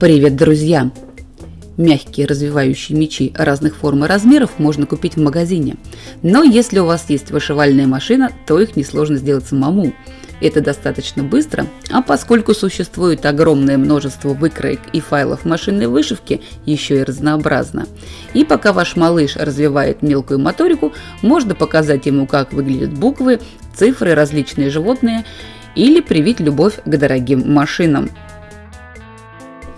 Привет, друзья! Мягкие развивающие мечи разных форм и размеров можно купить в магазине. Но если у вас есть вышивальная машина, то их несложно сделать самому. Это достаточно быстро, а поскольку существует огромное множество выкроек и файлов машинной вышивки, еще и разнообразно. И пока ваш малыш развивает мелкую моторику, можно показать ему, как выглядят буквы, цифры, различные животные или привить любовь к дорогим машинам.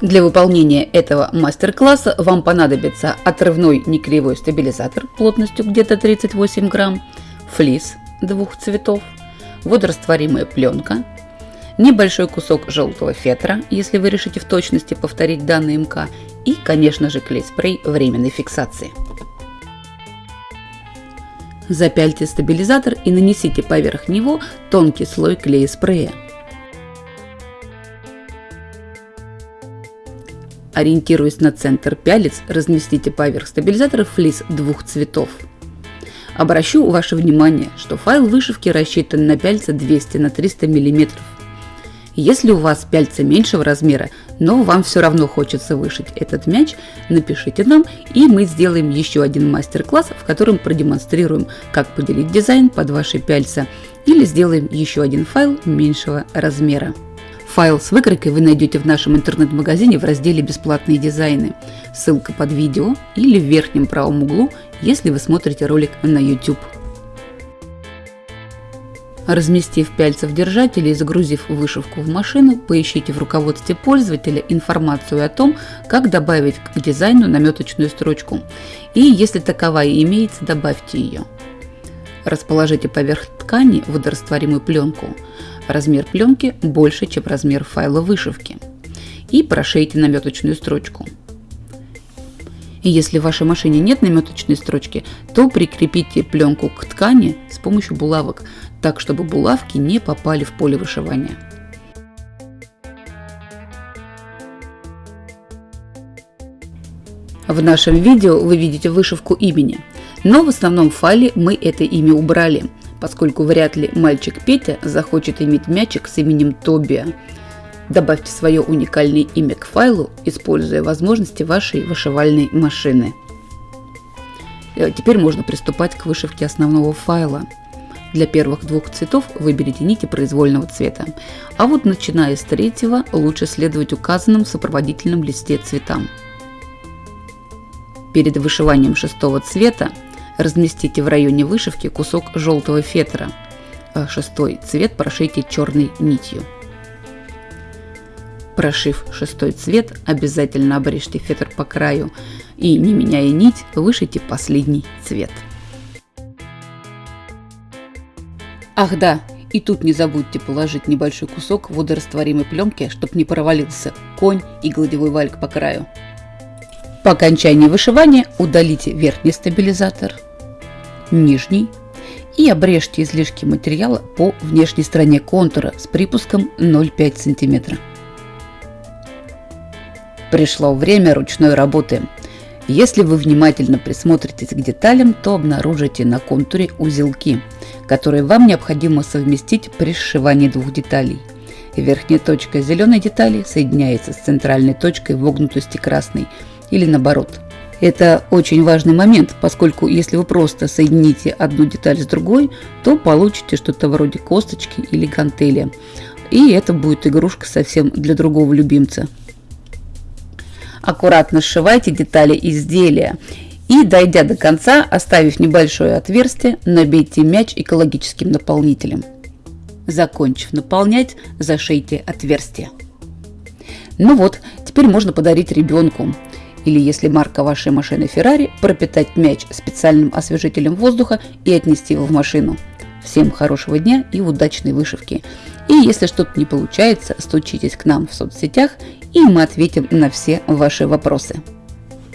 Для выполнения этого мастер-класса вам понадобится отрывной некривой стабилизатор плотностью где-то 38 грамм, флис двух цветов, водорастворимая пленка, небольшой кусок желтого фетра, если вы решите в точности повторить данный МК, и, конечно же, клей-спрей временной фиксации. Запяльте стабилизатор и нанесите поверх него тонкий слой клея-спрея. Ориентируясь на центр пялец, разместите поверх стабилизатора флис двух цветов. Обращу ваше внимание, что файл вышивки рассчитан на пяльца 200 на 300 мм. Если у вас пяльца меньшего размера, но вам все равно хочется вышить этот мяч, напишите нам, и мы сделаем еще один мастер-класс, в котором продемонстрируем, как поделить дизайн под ваши пяльца, или сделаем еще один файл меньшего размера. Файл с выкройкой вы найдете в нашем интернет-магазине в разделе «Бесплатные дизайны». Ссылка под видео или в верхнем правом углу, если вы смотрите ролик на YouTube. Разместив пяльца в держателе и загрузив вышивку в машину, поищите в руководстве пользователя информацию о том, как добавить к дизайну наметочную строчку. И если таковая имеется, добавьте ее. Расположите поверх ткани водорастворимую пленку. Размер пленки больше, чем размер файла вышивки. И прошейте наметочную строчку. Если в вашей машине нет наметочной строчки, то прикрепите пленку к ткани с помощью булавок, так чтобы булавки не попали в поле вышивания. В нашем видео вы видите вышивку имени, но в основном файле мы это имя убрали – поскольку вряд ли мальчик Петя захочет иметь мячик с именем Тобия. Добавьте свое уникальное имя к файлу, используя возможности вашей вышивальной машины. Э, теперь можно приступать к вышивке основного файла. Для первых двух цветов выберите нити произвольного цвета, а вот начиная с третьего лучше следовать указанным в сопроводительном листе цветам. Перед вышиванием шестого цвета Разместите в районе вышивки кусок желтого фетра. А шестой цвет прошейте черной нитью. Прошив шестой цвет, обязательно обрежьте фетр по краю и, не меняя нить, вышите последний цвет. Ах да, и тут не забудьте положить небольшой кусок водорастворимой пленки, чтобы не провалился конь и гладевой вальк по краю. По окончании вышивания удалите верхний стабилизатор – нижний и обрежьте излишки материала по внешней стороне контура с припуском 0,5 см. Пришло время ручной работы. Если вы внимательно присмотритесь к деталям, то обнаружите на контуре узелки, которые вам необходимо совместить при сшивании двух деталей. Верхняя точка зеленой детали соединяется с центральной точкой вогнутости красной или наоборот – это очень важный момент, поскольку если вы просто соедините одну деталь с другой, то получите что-то вроде косточки или гантели. И это будет игрушка совсем для другого любимца. Аккуратно сшивайте детали изделия и, дойдя до конца, оставив небольшое отверстие, набейте мяч экологическим наполнителем. Закончив наполнять, зашейте отверстие. Ну вот, теперь можно подарить ребенку или если марка вашей машины Ferrari, пропитать мяч специальным освежителем воздуха и отнести его в машину. Всем хорошего дня и удачной вышивки. И если что-то не получается, стучитесь к нам в соцсетях, и мы ответим на все ваши вопросы.